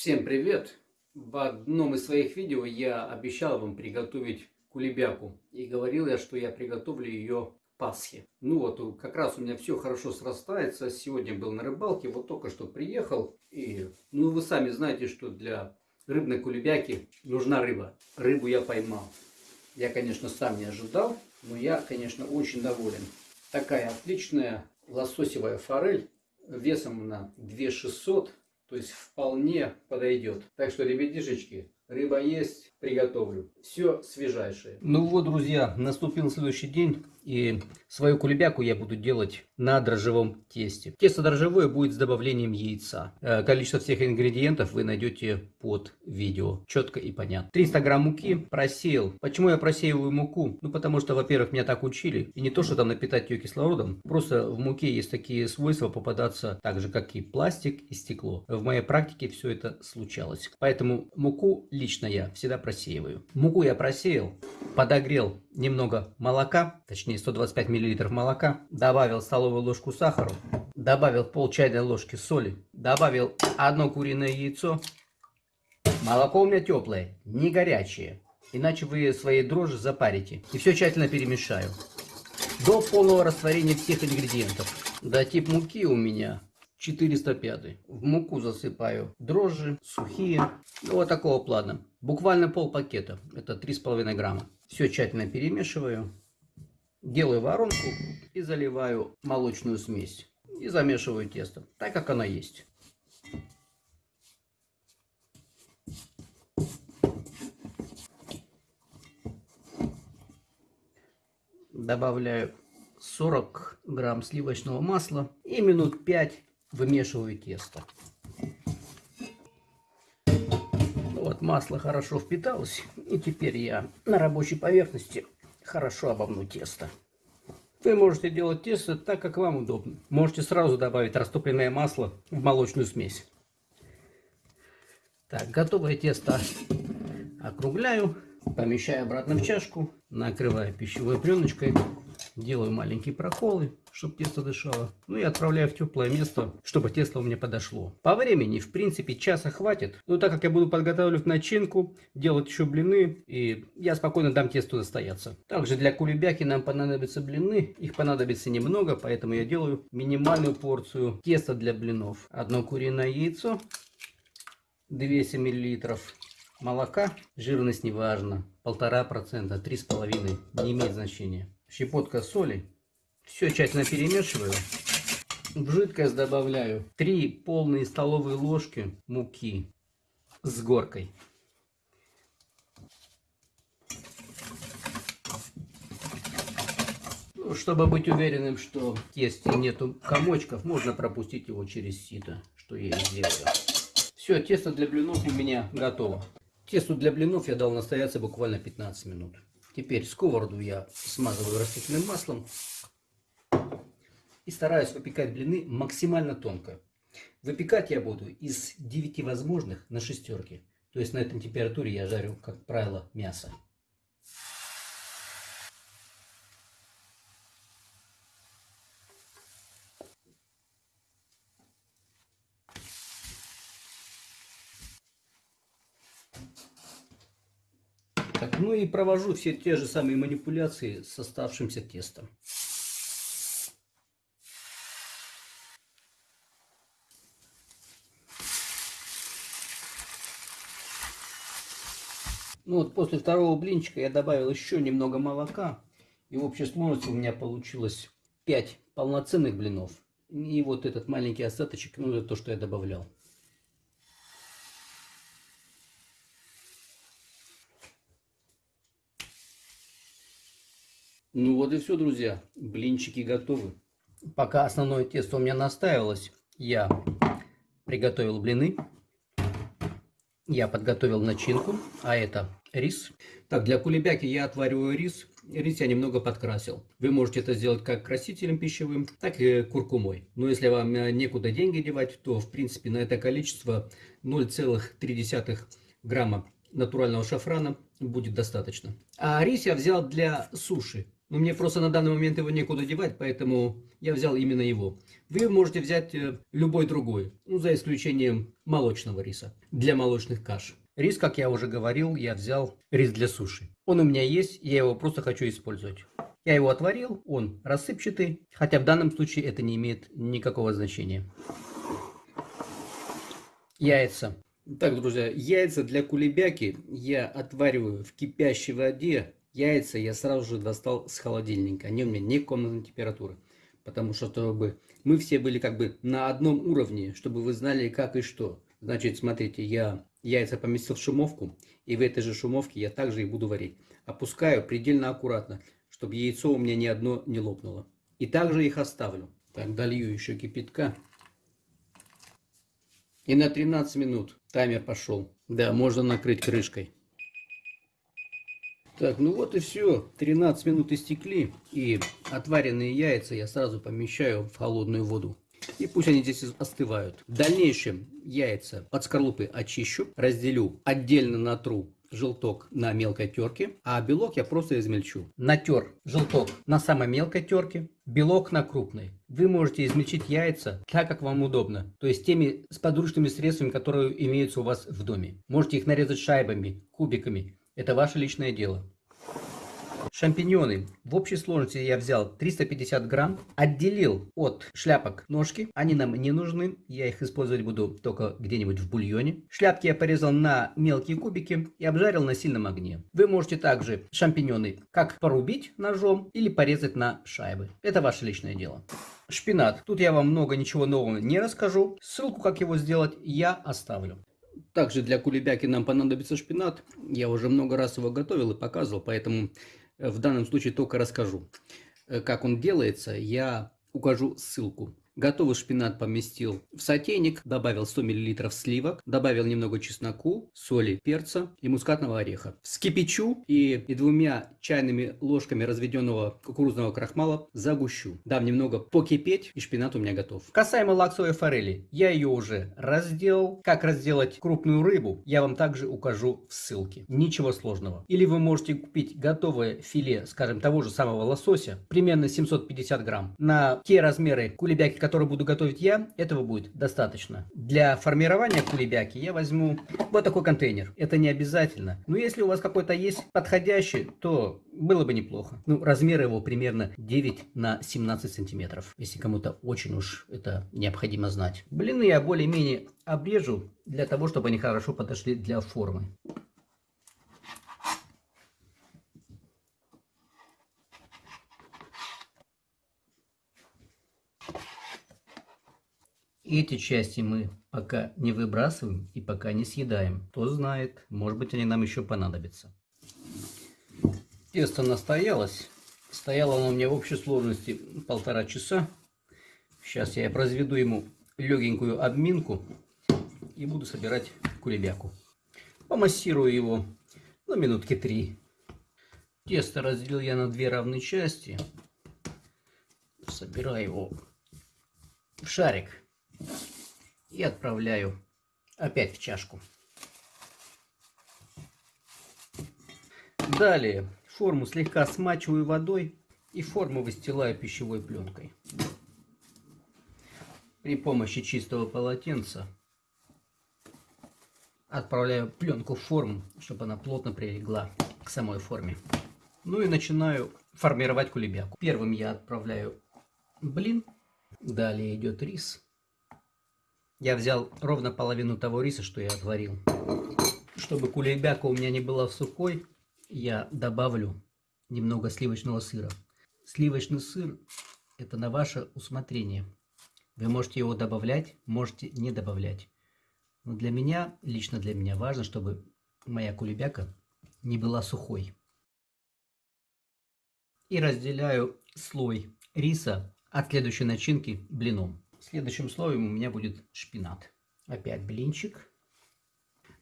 Всем привет! В одном из своих видео я обещал вам приготовить кулебяку. И говорил я, что я приготовлю ее к Пасхе. Ну вот, как раз у меня все хорошо срастается. Сегодня был на рыбалке, вот только что приехал. И, ну вы сами знаете, что для рыбной кулебяки нужна рыба. Рыбу я поймал. Я, конечно, сам не ожидал, но я, конечно, очень доволен. Такая отличная лососевая форель весом на 2600 то есть вполне подойдет. Так что, ребятишечки, рыба есть, приготовлю. Все свежайшее. Ну вот, друзья, наступил следующий день. И свою кулебяку я буду делать на дрожжевом тесте. Тесто дрожжевое будет с добавлением яйца. Э, количество всех ингредиентов вы найдете под видео. Четко и понятно. 300 грамм муки просеял. Почему я просеиваю муку? Ну потому что, во-первых, меня так учили. И не то, что там напитать ее кислородом. Просто в муке есть такие свойства попадаться так же, как и пластик и стекло. В моей практике все это случалось. Поэтому муку лично я всегда просеиваю. Муку я просеял, подогрел немного молока, точнее 125 мл молока, добавил столовую ложку сахара, добавил пол чайной ложки соли, добавил одно куриное яйцо. Молоко у меня теплое, не горячее, иначе вы свои дрожжи запарите. И все тщательно перемешаю. До полного растворения всех ингредиентов. Да, тип муки у меня 405. В муку засыпаю дрожжи, сухие, ну, вот такого плана. Буквально пол пакета, это 3,5 грамма. Все тщательно перемешиваю. Делаю воронку и заливаю молочную смесь. И замешиваю тесто, так как оно есть. Добавляю 40 грамм сливочного масла и минут 5 вымешиваю тесто. Вот масло хорошо впиталось. И теперь я на рабочей поверхности хорошо обомну тесто. Вы можете делать тесто так, как вам удобно. Можете сразу добавить растопленное масло в молочную смесь. Так, готовое тесто округляю, помещаю обратно в чашку, накрываю пищевой пленочкой, делаю маленькие проколы, чтобы тесто дышало. Ну и отправляю в теплое место, чтобы тесто у меня подошло. По времени, в принципе, часа хватит. Но так как я буду подготавливать начинку, делать еще блины, и я спокойно дам тесту настояться. Также для кулебяки нам понадобятся блины. Их понадобится немного, поэтому я делаю минимальную порцию теста для блинов. Одно куриное яйцо, 200 миллилитров молока, жирность не важно, полтора процента, три с половиной, не имеет значения. Щепотка соли, все тщательно перемешиваю. В жидкость добавляю 3 полные столовые ложки муки с горкой. Ну, чтобы быть уверенным, что в тесте нету комочков, можно пропустить его через сито, что я и сделаю. Все, тесто для блинов у меня готово. Тесту для блинов я дал настояться буквально 15 минут. Теперь сковороду я смазываю растительным маслом и стараюсь выпекать блины максимально тонко. Выпекать я буду из 9 возможных на шестерке. То есть на этой температуре я жарю, как правило, мясо. Так, ну и провожу все те же самые манипуляции с оставшимся тестом. Ну вот после второго блинчика я добавил еще немного молока. И в общей сложности у меня получилось 5 полноценных блинов. И вот этот маленький остаточек, ну это то, что я добавлял. Ну вот и все, друзья. Блинчики готовы. Пока основное тесто у меня настаивалось, я приготовил блины. Я подготовил начинку, а это рис. Так, для кулебяки я отвариваю рис. Рис я немного подкрасил. Вы можете это сделать как красителем пищевым, так и куркумой. Но если вам э, некуда деньги девать, то в принципе на это количество 0,3 грамма натурального шафрана будет достаточно. А рис я взял для суши. Но мне просто на данный момент его некуда девать, поэтому я взял именно его. Вы можете взять э, любой другой, ну, за исключением молочного риса, для молочных каш. Рис, как я уже говорил, я взял рис для суши. Он у меня есть, я его просто хочу использовать. Я его отварил, он рассыпчатый, хотя в данном случае это не имеет никакого значения. Яйца. Так, друзья, яйца для кулебяки я отвариваю в кипящей воде. Яйца я сразу же достал с холодильника. Они у меня не комнатной температуры. Потому что, чтобы мы все были как бы на одном уровне, чтобы вы знали как и что. Значит, смотрите, я яйца поместил в шумовку. И в этой же шумовке я также их буду варить. Опускаю предельно аккуратно, чтобы яйцо у меня ни одно не лопнуло. И также их оставлю. Так, долью еще кипятка. И на 13 минут таймер пошел. Да, можно накрыть крышкой. Так, ну вот и все. 13 минут истекли. И отваренные яйца я сразу помещаю в холодную воду. И пусть они здесь остывают. В дальнейшем яйца под скорлупы очищу, разделю, отдельно натру желток на мелкой терке, а белок я просто измельчу. Натер желток на самой мелкой терке, белок на крупной. Вы можете измельчить яйца так, как вам удобно, то есть теми с подручными средствами, которые имеются у вас в доме. Можете их нарезать шайбами, кубиками, это ваше личное дело. Шампиньоны. В общей сложности я взял 350 грамм, отделил от шляпок ножки. Они нам не нужны, я их использовать буду только где-нибудь в бульоне. Шляпки я порезал на мелкие кубики и обжарил на сильном огне. Вы можете также шампиньоны как порубить ножом или порезать на шайбы. Это ваше личное дело. Шпинат. Тут я вам много ничего нового не расскажу. Ссылку, как его сделать, я оставлю. Также для кулебяки нам понадобится шпинат. Я уже много раз его готовил и показывал, поэтому в данном случае только расскажу. Э, как он делается, я укажу ссылку. Готовый шпинат поместил в сотейник, добавил 100 мл сливок, добавил немного чесноку, соли, перца и мускатного ореха. Вскипячу и, и двумя чайными ложками разведенного кукурузного крахмала загущу. Дам немного покипеть и шпинат у меня готов. Касаемо лаксовой форели, я ее уже разделал. Как разделать крупную рыбу, я вам также укажу в ссылке. Ничего сложного. Или вы можете купить готовое филе, скажем, того же самого лосося, примерно 750 грамм, на те размеры кулебяки, который буду готовить я, этого будет достаточно. Для формирования кулебяки я возьму вот такой контейнер. Это не обязательно. Но если у вас какой-то есть подходящий, то было бы неплохо. Ну, размер его примерно 9 на 17 сантиметров. Если кому-то очень уж это необходимо знать. Блины я более-менее обрежу для того, чтобы они хорошо подошли для формы. Эти части мы пока не выбрасываем и пока не съедаем. Кто знает, может быть они нам еще понадобятся. Тесто настоялось. Стояло оно у меня в общей сложности полтора часа. Сейчас я произведу ему легенькую обминку и буду собирать кулебяку. Помассирую его на минутки три. Тесто разделил я на две равные части. Собираю его в шарик и отправляю опять в чашку. Далее форму слегка смачиваю водой и форму выстилаю пищевой пленкой. При помощи чистого полотенца отправляю пленку в форму, чтобы она плотно прилегла к самой форме. Ну и начинаю формировать кулебяку. Первым я отправляю блин, далее идет рис. Я взял ровно половину того риса, что я отварил. Чтобы кулебяка у меня не была сухой, я добавлю немного сливочного сыра. Сливочный сыр – это на ваше усмотрение. Вы можете его добавлять, можете не добавлять. Но для меня, лично для меня важно, чтобы моя кулебяка не была сухой. И разделяю слой риса от следующей начинки блином. Следующим слоем у меня будет шпинат. Опять блинчик.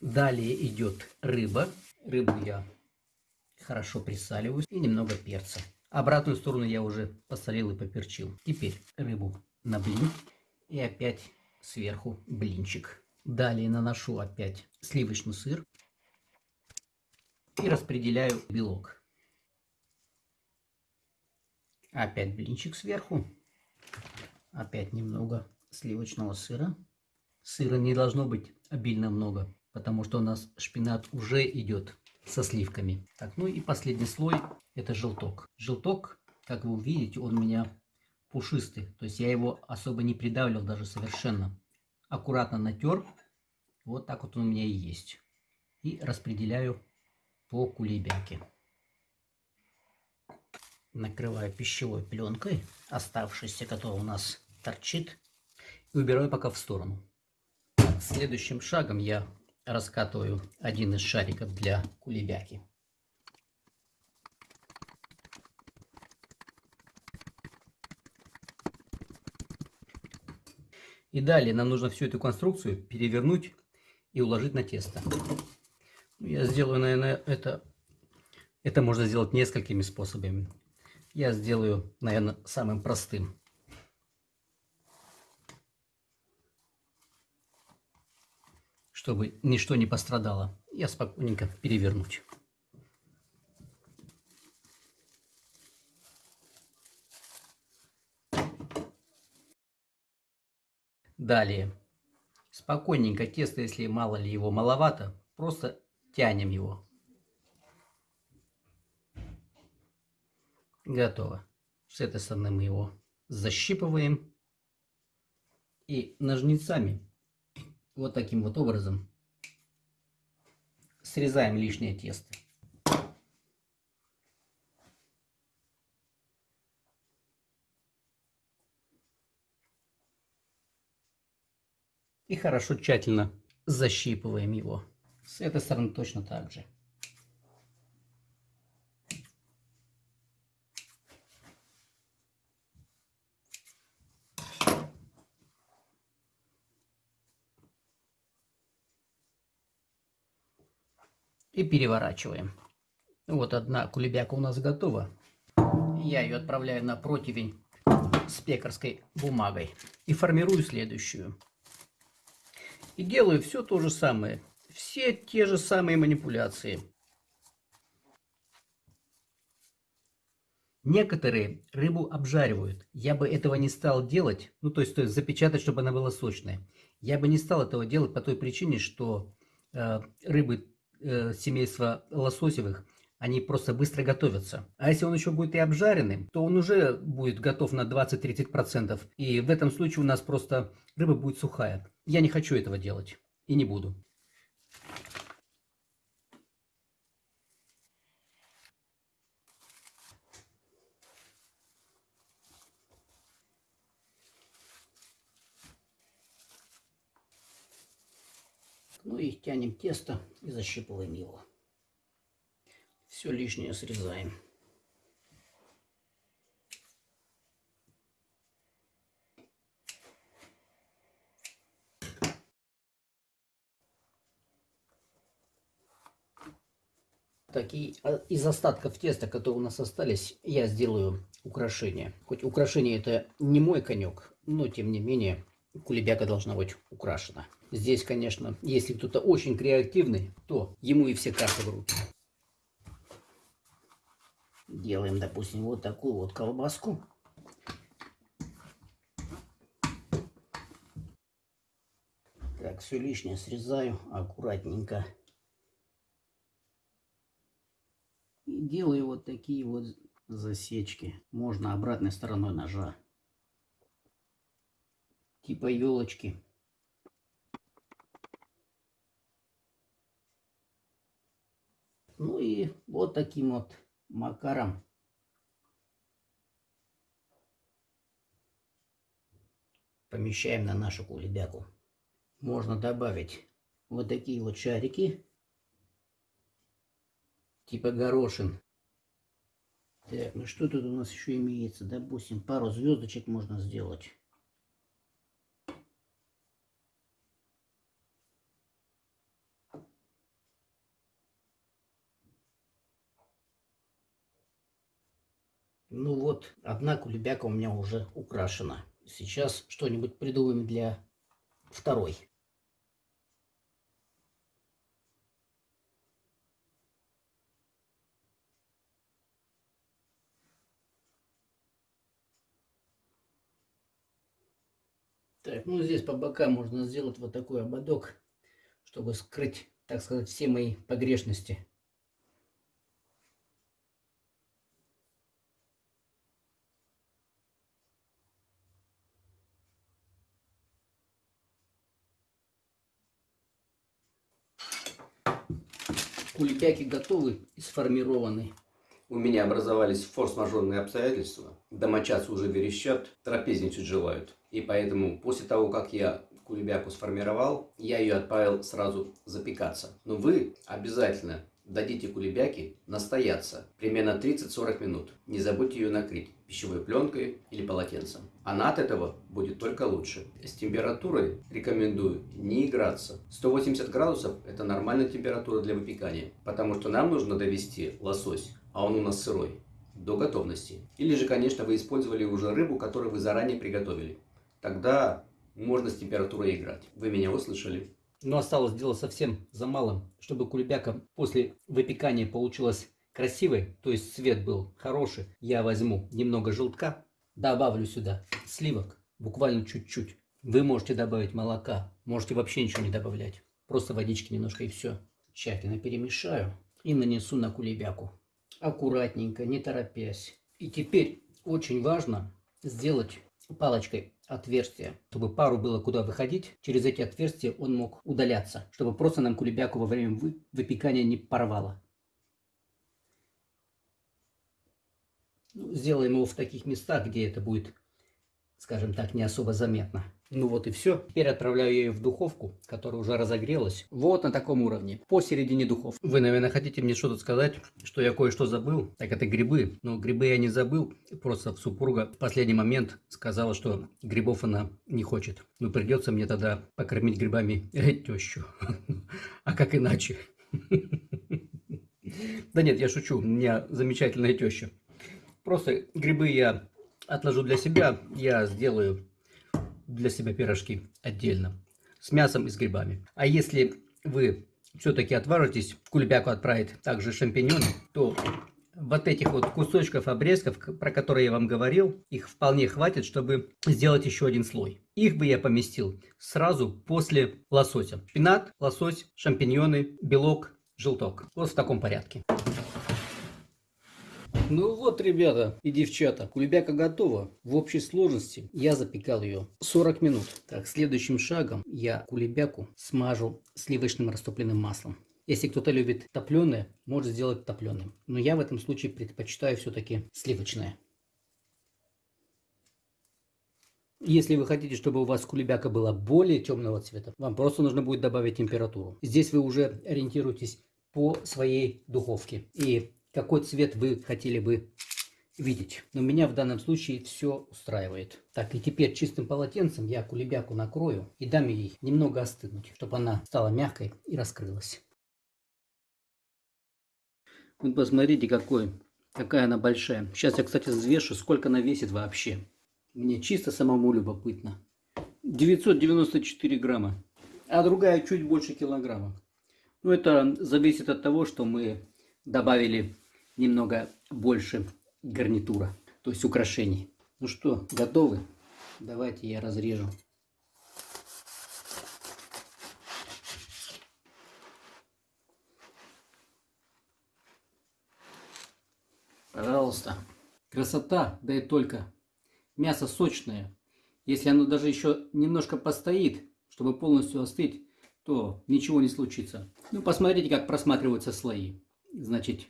Далее идет рыба. Рыбу я хорошо присаливаю. И немного перца. Обратную сторону я уже посолил и поперчил. Теперь рыбу на блин. И опять сверху блинчик. Далее наношу опять сливочный сыр. И распределяю белок. Опять блинчик сверху. Опять немного сливочного сыра. Сыра не должно быть обильно много, потому что у нас шпинат уже идет со сливками. Так, ну и последний слой это желток. Желток, как вы увидите, он у меня пушистый. То есть я его особо не придавливал даже совершенно. Аккуратно натер. Вот так вот он у меня и есть. И распределяю по кулебяке. Накрываю пищевой пленкой, оставшейся, которая у нас торчит. И убираю пока в сторону. Следующим шагом я раскатываю один из шариков для кулебяки. И далее нам нужно всю эту конструкцию перевернуть и уложить на тесто. Я сделаю, наверное, это, это можно сделать несколькими способами. Я сделаю, наверное, самым простым. Чтобы ничто не пострадало. Я спокойненько перевернуть. Далее. Спокойненько тесто, если мало ли его маловато, просто тянем его. Готово. С этой стороны мы его защипываем. И ножницами вот таким вот образом срезаем лишнее тесто. И хорошо тщательно защипываем его. С этой стороны точно так же. И переворачиваем. Вот одна кулебяка у нас готова. Я ее отправляю на противень с пекарской бумагой. И формирую следующую. И делаю все то же самое. Все те же самые манипуляции. Некоторые рыбу обжаривают. Я бы этого не стал делать, ну то есть, то есть запечатать, чтобы она была сочная. Я бы не стал этого делать по той причине, что э, рыбы э, семейства лососевых, они просто быстро готовятся. А если он еще будет и обжаренным, то он уже будет готов на 20-30%. И в этом случае у нас просто рыба будет сухая. Я не хочу этого делать и не буду. Ну и тянем тесто и защипываем его. Все лишнее срезаем. такие а из остатков теста, которые у нас остались, я сделаю украшение. Хоть украшение это не мой конек, но тем не менее кулебяка должна быть украшена. Здесь, конечно, если кто-то очень креативный, то ему и все карты в руки. Делаем, допустим, вот такую вот колбаску. Так, все лишнее срезаю аккуратненько. И делаю вот такие вот засечки. Можно обратной стороной ножа. Типа елочки. Ну и вот таким вот макаром помещаем на нашу кулебяку. Можно добавить вот такие вот шарики типа горошин. Так, ну что тут у нас еще имеется? Допустим, пару звездочек можно сделать. Ну вот, одна кулебяка у меня уже украшена. Сейчас что-нибудь придумаем для второй. Так, ну здесь по бокам можно сделать вот такой ободок, чтобы скрыть, так сказать, все мои погрешности. Куликяки готовы и сформированы. У меня образовались форс-мажорные обстоятельства. Домочадцы уже верещат, трапезничать желают. И поэтому после того, как я кулебяку сформировал, я ее отправил сразу запекаться. Но вы обязательно дадите кулебяке настояться примерно 30-40 минут. Не забудьте ее накрыть пищевой пленкой или полотенцем. Она от этого будет только лучше. С температурой рекомендую не играться. 180 градусов это нормальная температура для выпекания, потому что нам нужно довести лосось, а он у нас сырой, до готовности. Или же, конечно, вы использовали уже рыбу, которую вы заранее приготовили. Тогда можно с температурой играть. Вы меня услышали? Но осталось дело совсем за малым, чтобы кулебяка после выпекания получилась красивой, то есть цвет был хороший. Я возьму немного желтка, добавлю сюда сливок, буквально чуть-чуть. Вы можете добавить молока, можете вообще ничего не добавлять. Просто водички немножко и все. Тщательно перемешаю и нанесу на кулебяку. Аккуратненько, не торопясь. И теперь очень важно сделать палочкой отверстия, чтобы пару было куда выходить. Через эти отверстия он мог удаляться, чтобы просто нам кулебяку во время выпекания не порвало. Ну, сделаем его в таких местах, где это будет, скажем так, не особо заметно. Ну вот и все. Теперь отправляю ее в духовку, которая уже разогрелась. Вот на таком уровне, посередине духовки. Вы, наверное, хотите мне что-то сказать, что я кое-что забыл. Так это грибы. Но грибы я не забыл. Просто супруга в последний момент сказала, что грибов она не хочет. Ну придется мне тогда покормить грибами тещу. А как иначе? Да нет, я шучу. У меня замечательная теща. Просто грибы я отложу для себя. Я сделаю для себя пирожки отдельно с мясом и с грибами. А если вы все-таки отважитесь кулебяку отправить также шампиньоны, то вот этих вот кусочков обрезков, про которые я вам говорил, их вполне хватит, чтобы сделать еще один слой. Их бы я поместил сразу после лосося. Шпинат, лосось, шампиньоны, белок, желток. Вот в таком порядке. Ну вот, ребята и девчата, кулебяка готова. В общей сложности я запекал ее 40 минут. Так, следующим шагом я кулебяку смажу сливочным растопленным маслом. Если кто-то любит топленое, может сделать топленым. Но я в этом случае предпочитаю все-таки сливочное. Если вы хотите, чтобы у вас кулебяка была более темного цвета, вам просто нужно будет добавить температуру. Здесь вы уже ориентируетесь по своей духовке. И какой цвет вы хотели бы видеть. Но меня в данном случае все устраивает. Так, и теперь чистым полотенцем я кулебяку накрою и дам ей немного остынуть, чтобы она стала мягкой и раскрылась. Вот посмотрите, какой, какая она большая. Сейчас я, кстати, взвешу, сколько она весит вообще. Мне чисто самому любопытно. 994 грамма, а другая чуть больше килограмма. Ну, это зависит от того, что мы добавили немного больше гарнитура, то есть украшений. Ну что, готовы? Давайте я разрежу. Пожалуйста. Красота, да и только. Мясо сочное. Если оно даже еще немножко постоит, чтобы полностью остыть, то ничего не случится. Ну, посмотрите, как просматриваются слои. Значит,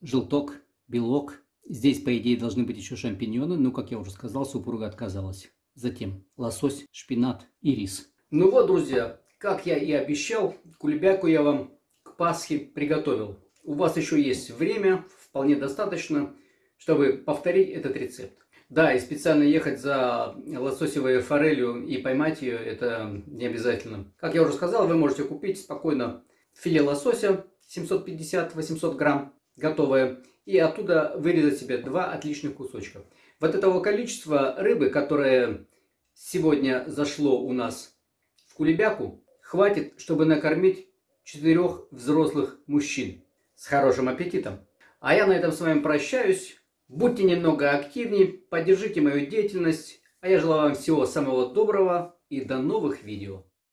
желток, белок. Здесь, по идее, должны быть еще шампиньоны, но, как я уже сказал, супруга отказалась. Затем лосось, шпинат и рис. Ну вот, друзья, как я и обещал, кулебяку я вам к Пасхе приготовил. У вас еще есть время, вполне достаточно, чтобы повторить этот рецепт. Да, и специально ехать за лососевой форелью и поймать ее, это не обязательно. Как я уже сказал, вы можете купить спокойно филе лосося 750-800 грамм готовое, и оттуда вырезать себе два отличных кусочка. Вот этого количества рыбы, которое сегодня зашло у нас в кулебяку, хватит, чтобы накормить четырех взрослых мужчин с хорошим аппетитом. А я на этом с вами прощаюсь. Будьте немного активнее, поддержите мою деятельность. А я желаю вам всего самого доброго. и до новых видео.